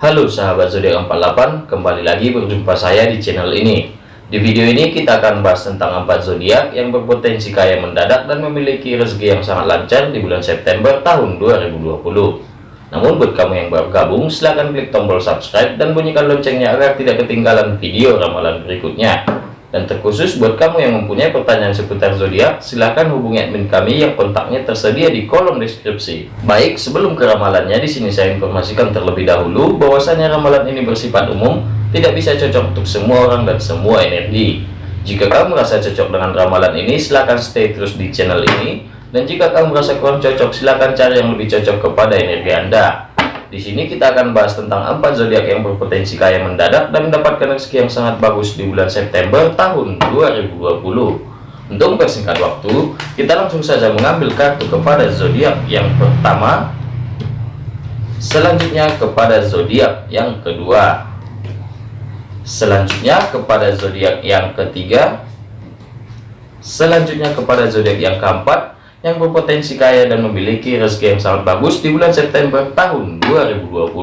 Halo sahabat zodiak 48, kembali lagi berjumpa saya di channel ini. Di video ini kita akan bahas tentang empat zodiak yang berpotensi kaya mendadak dan memiliki rezeki yang sangat lancar di bulan September tahun 2020. Namun buat kamu yang baru gabung, silahkan klik tombol subscribe dan bunyikan loncengnya agar tidak ketinggalan video ramalan berikutnya. Dan terkhusus buat kamu yang mempunyai pertanyaan seputar zodiak, silahkan hubungi admin kami yang kontaknya tersedia di kolom deskripsi. Baik, sebelum ke ramalannya, di sini saya informasikan terlebih dahulu bahwasanya ramalan ini bersifat umum, tidak bisa cocok untuk semua orang dan semua energi. Jika kamu merasa cocok dengan ramalan ini, silahkan stay terus di channel ini. Dan jika kamu merasa kurang cocok, silahkan cari yang lebih cocok kepada energi Anda. Di sini kita akan bahas tentang empat zodiak yang berpotensi kaya mendadak dan mendapatkan rezeki yang sangat bagus di bulan September tahun 2020. Untuk mempersingkat waktu, kita langsung saja mengambil kartu kepada zodiak yang pertama, selanjutnya kepada zodiak yang kedua, selanjutnya kepada zodiak yang ketiga, selanjutnya kepada zodiak yang keempat, yang berpotensi kaya dan memiliki rezeki yang sangat bagus di bulan September tahun 2020.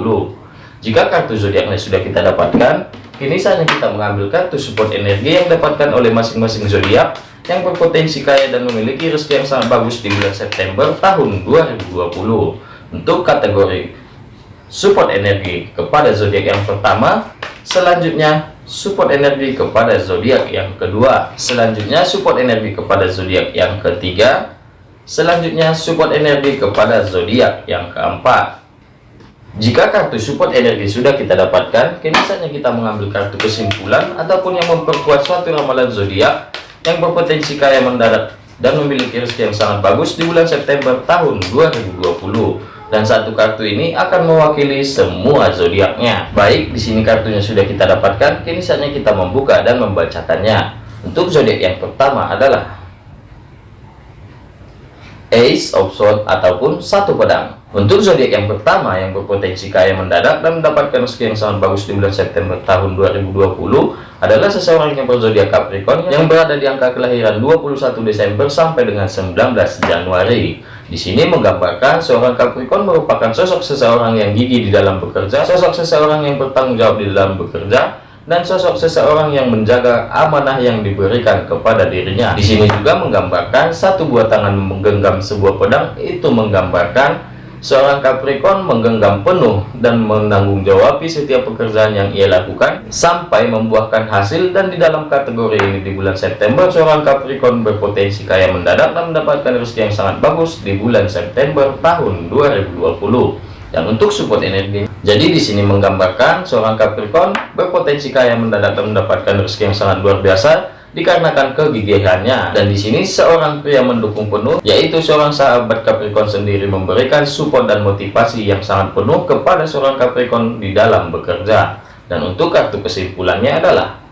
Jika kartu zodiaknya sudah kita dapatkan, kini saatnya kita mengambil kartu support energi yang dapatkan oleh masing-masing zodiak yang berpotensi kaya dan memiliki rezeki yang sangat bagus di bulan September tahun 2020. Untuk kategori support energi kepada zodiak yang pertama, selanjutnya support energi kepada zodiak yang kedua, selanjutnya support energi kepada zodiak yang ketiga, Selanjutnya support energi kepada zodiak yang keempat. Jika kartu support energi sudah kita dapatkan, kini saatnya kita mengambil kartu kesimpulan ataupun yang memperkuat suatu ramalan zodiak yang berpotensi kaya mendarat dan memiliki rezeki yang sangat bagus di bulan September tahun 2020. Dan satu kartu ini akan mewakili semua zodiaknya. Baik, di sini kartunya sudah kita dapatkan, kini saatnya kita membuka dan membacakannya. Untuk zodiak yang pertama adalah Ace of Swords ataupun satu pedang. Untuk zodiak yang pertama yang berpotensi kaya mendadak dan mendapatkan rezeki yang sangat bagus di bulan September tahun 2020 adalah seseorang yang berzodiak Capricorn yang berada di angka kelahiran 21 Desember sampai dengan 19 Januari. Di sini menggambarkan seorang Capricorn merupakan sosok seseorang yang gigih di dalam bekerja, sosok seseorang yang bertanggung jawab di dalam bekerja, dan sosok seseorang yang menjaga amanah yang diberikan kepada dirinya. Di sini juga menggambarkan satu buah tangan menggenggam sebuah pedang. Itu menggambarkan seorang Capricorn menggenggam penuh dan menanggung jawab setiap pekerjaan yang ia lakukan sampai membuahkan hasil. Dan di dalam kategori ini di bulan September seorang Capricorn berpotensi kaya mendadak dan mendapatkan rezeki yang sangat bagus di bulan September tahun 2020 dan untuk support energi jadi di sini menggambarkan seorang Capricorn berpotensi kaya mendadak dan mendapatkan rezeki yang sangat luar biasa dikarenakan kegigihannya. Dan di sini seorang pria mendukung penuh yaitu seorang sahabat Capricorn sendiri memberikan support dan motivasi yang sangat penuh kepada seorang Capricorn di dalam bekerja. Dan untuk kartu kesimpulannya adalah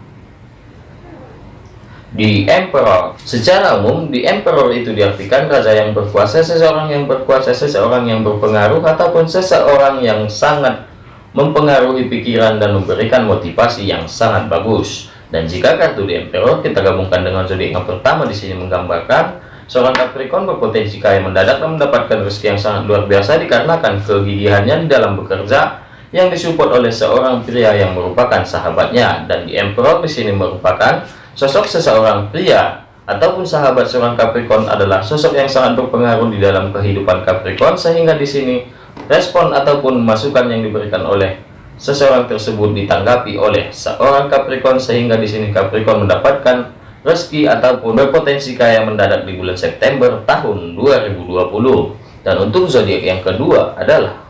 di Emperor secara umum di Emperor itu diartikan raja yang berkuasa seseorang yang berkuasa seseorang yang berpengaruh ataupun seseorang yang sangat mempengaruhi pikiran dan memberikan motivasi yang sangat bagus. Dan jika kartu di Emperor kita gabungkan dengan zodiak yang pertama di sini menggambarkan seorang Capricorn berpotensi kaya mendadak dan mendapatkan rezeki yang sangat luar biasa dikarenakan kegigihannya di dalam bekerja yang disupport oleh seorang pria yang merupakan sahabatnya. Dan di Emperor di sini merupakan Sosok seseorang pria ataupun sahabat seorang Capricorn adalah sosok yang sangat berpengaruh di dalam kehidupan Capricorn sehingga di sini respon ataupun masukan yang diberikan oleh seseorang tersebut ditanggapi oleh seorang Capricorn sehingga di sini Capricorn mendapatkan rezeki ataupun berpotensi kaya mendadak di bulan September tahun 2020 dan untuk zodiak yang kedua adalah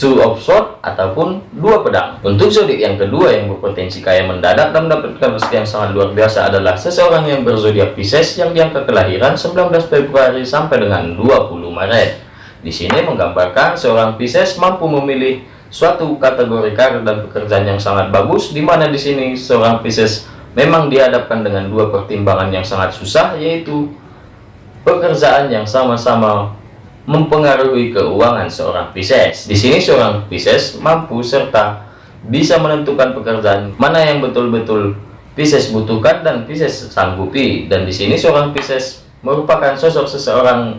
two of sword ataupun dua pedang. Untuk zodiak yang kedua yang berpotensi kaya mendadak dan mendapatkan rezeki yang sangat luar biasa adalah seseorang yang berzodiak Pisces yang diangka kelahiran 19 Februari sampai dengan 20 Maret. Di sini menggambarkan seorang Pisces mampu memilih suatu kategori karir dan pekerjaan yang sangat bagus di mana di sini seorang Pisces memang dihadapkan dengan dua pertimbangan yang sangat susah yaitu pekerjaan yang sama-sama mempengaruhi keuangan seorang Pisces. Di sini seorang Pisces mampu serta bisa menentukan pekerjaan mana yang betul-betul Pisces butuhkan dan Pisces sanggupi. Dan di sini seorang Pisces merupakan sosok seseorang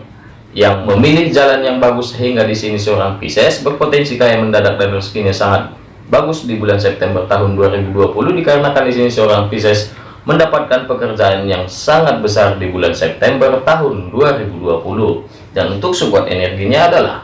yang memilih jalan yang bagus sehingga di sini seorang Pisces berpotensi kaya mendadak dan rezekinya sangat bagus di bulan September tahun 2020 dikarenakan di sini seorang Pisces mendapatkan pekerjaan yang sangat besar di bulan September tahun 2020 dan untuk support energinya adalah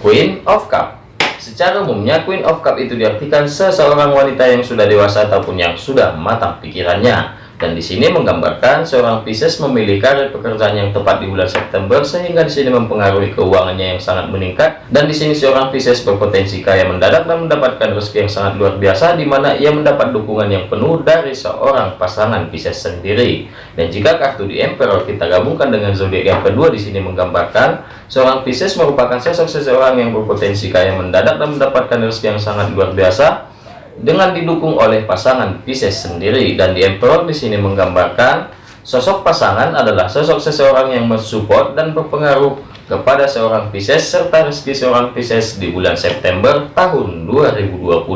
Queen of Cup. Secara umumnya Queen of Cup itu diartikan seseorang wanita yang sudah dewasa ataupun yang sudah matang pikirannya dan di sini menggambarkan seorang Pisces memilih karir pekerjaan yang tepat di bulan September sehingga di sini mempengaruhi keuangannya yang sangat meningkat dan di sini seorang Pisces berpotensi kaya mendadak dan mendapatkan rezeki yang sangat luar biasa di mana ia mendapat dukungan yang penuh dari seorang pasangan Pisces sendiri. Dan jika kartu di Emperor kita gabungkan dengan zodiak yang kedua di sini menggambarkan seorang Pisces merupakan sosok seseorang yang berpotensi kaya mendadak dan mendapatkan rezeki yang sangat luar biasa dengan didukung oleh pasangan Pisces sendiri dan di Emperor di sini menggambarkan sosok pasangan adalah sosok seseorang yang mensupport dan berpengaruh kepada seorang Pisces serta rezeki seorang Pisces di bulan September tahun 2020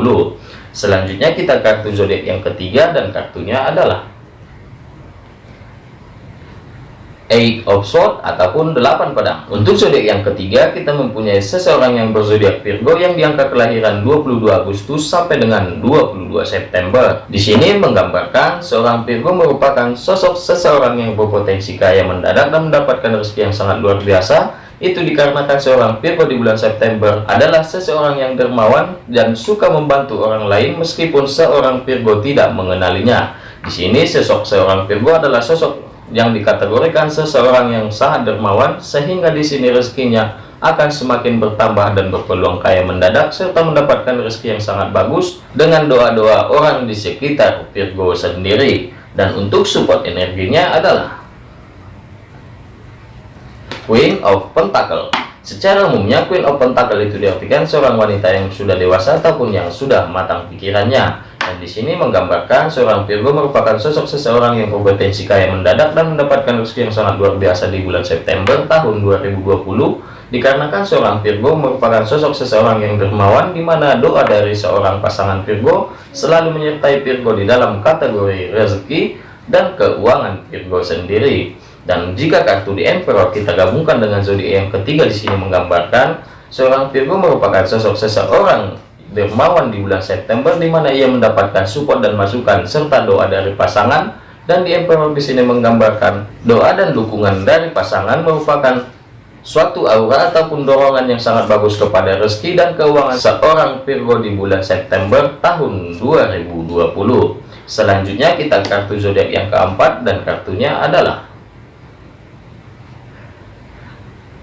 selanjutnya kita kartu zodiak yang ketiga dan kartunya adalah Eight of Swords ataupun delapan pedang. Untuk zodiak yang ketiga, kita mempunyai seseorang yang berzodiak Virgo yang diangka kelahiran 22 Agustus sampai dengan 22 September. Di sini menggambarkan seorang Virgo merupakan sosok seseorang yang berpotensi kaya mendadak dan mendapatkan rezeki yang sangat luar biasa. Itu dikarenakan seorang Virgo di bulan September adalah seseorang yang dermawan dan suka membantu orang lain meskipun seorang Virgo tidak mengenalinya. Di sini sosok seorang Virgo adalah sosok yang dikategorikan seseorang yang sangat dermawan sehingga di sini rezekinya akan semakin bertambah dan berpeluang kaya mendadak serta mendapatkan rezeki yang sangat bagus dengan doa-doa orang di sekitar Virgo sendiri. Dan untuk support energinya adalah Queen of Pentacle. Secara umumnya Queen of Pentacle itu diartikan seorang wanita yang sudah dewasa ataupun yang sudah matang pikirannya dan di sini menggambarkan seorang Virgo merupakan sosok seseorang yang berpotensi kaya mendadak dan mendapatkan rezeki yang sangat luar biasa di bulan September tahun 2020 dikarenakan seorang Virgo merupakan sosok seseorang yang dermawan di mana doa dari seorang pasangan Virgo selalu menyertai Virgo di dalam kategori rezeki dan keuangan Virgo sendiri. Dan jika kartu di Emperor kita gabungkan dengan zodiak yang ketiga di sini menggambarkan seorang Virgo merupakan sosok seseorang dermawan di bulan September di mana ia mendapatkan support dan masukan serta doa dari pasangan dan di Emperor di sini menggambarkan doa dan dukungan dari pasangan merupakan suatu aura ataupun dorongan yang sangat bagus kepada rezeki dan keuangan seorang Virgo di bulan September tahun 2020 selanjutnya kita kartu zodiak yang keempat dan kartunya adalah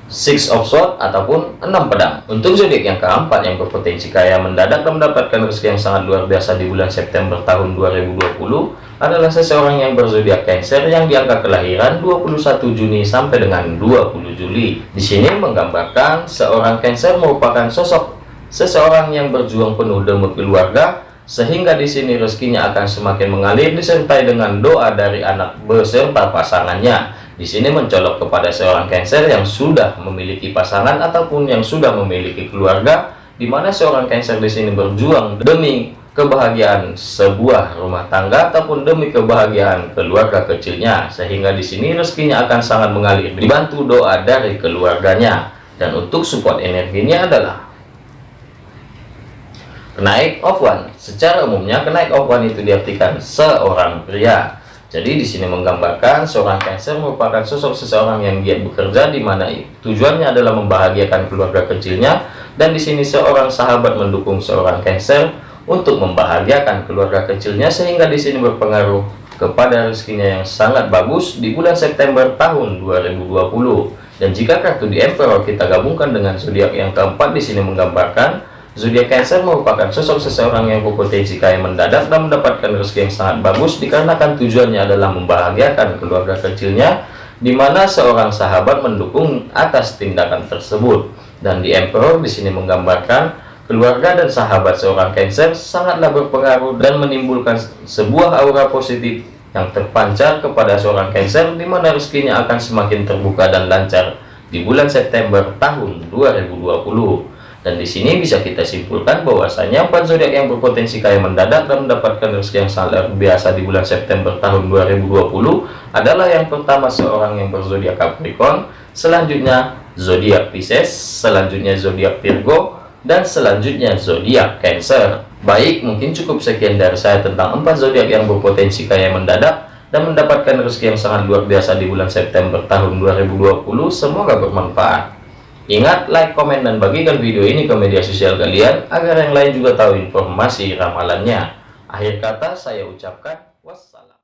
Six of Swords ataupun enam pedang. Untuk zodiak yang keempat yang berpotensi kaya mendadak dan mendapatkan rezeki yang sangat luar biasa di bulan September tahun 2020 adalah seseorang yang berzodiak Cancer yang diangka kelahiran 21 Juni sampai dengan 20 Juli. Di sini menggambarkan seorang Cancer merupakan sosok seseorang yang berjuang penuh demi keluarga sehingga di sini rezekinya akan semakin mengalir disertai dengan doa dari anak beserta pasangannya di sini mencolok kepada seorang Cancer yang sudah memiliki pasangan ataupun yang sudah memiliki keluarga, di mana seorang Cancer di sini berjuang demi kebahagiaan sebuah rumah tangga ataupun demi kebahagiaan keluarga kecilnya, sehingga di sini rezekinya akan sangat mengalir dibantu doa dari keluarganya. Dan untuk support energinya adalah kenaik one. Secara umumnya kenaik one itu diartikan seorang pria jadi di sini menggambarkan seorang Cancer merupakan sosok seseorang yang giat bekerja di mana tujuannya adalah membahagiakan keluarga kecilnya dan di sini seorang sahabat mendukung seorang Cancer untuk membahagiakan keluarga kecilnya sehingga di sini berpengaruh kepada rezekinya yang sangat bagus di bulan September tahun 2020. Dan jika kartu di Emperor kita gabungkan dengan zodiak yang keempat di sini menggambarkan Zodiak Cancer merupakan sosok seseorang yang berpotensi kaya mendadak dan mendapatkan rezeki yang sangat bagus dikarenakan tujuannya adalah membahagiakan keluarga kecilnya di mana seorang sahabat mendukung atas tindakan tersebut. Dan di Emperor di sini menggambarkan keluarga dan sahabat seorang Cancer sangatlah berpengaruh dan menimbulkan sebuah aura positif yang terpancar kepada seorang Cancer di mana rezekinya akan semakin terbuka dan lancar di bulan September tahun 2020. Dan di sini bisa kita simpulkan bahwasanya empat zodiak yang berpotensi kaya mendadak dan mendapatkan rezeki yang sangat luar biasa di bulan September tahun 2020 adalah yang pertama seorang yang berzodiak Capricorn, selanjutnya zodiak Pisces, selanjutnya zodiak Virgo, dan selanjutnya zodiak Cancer. Baik, mungkin cukup sekian dari saya tentang empat zodiak yang berpotensi kaya mendadak dan mendapatkan rezeki yang sangat luar biasa di bulan September tahun 2020. Semoga bermanfaat. Ingat, like, komen, dan bagikan video ini ke media sosial kalian agar yang lain juga tahu informasi ramalannya. Akhir kata saya ucapkan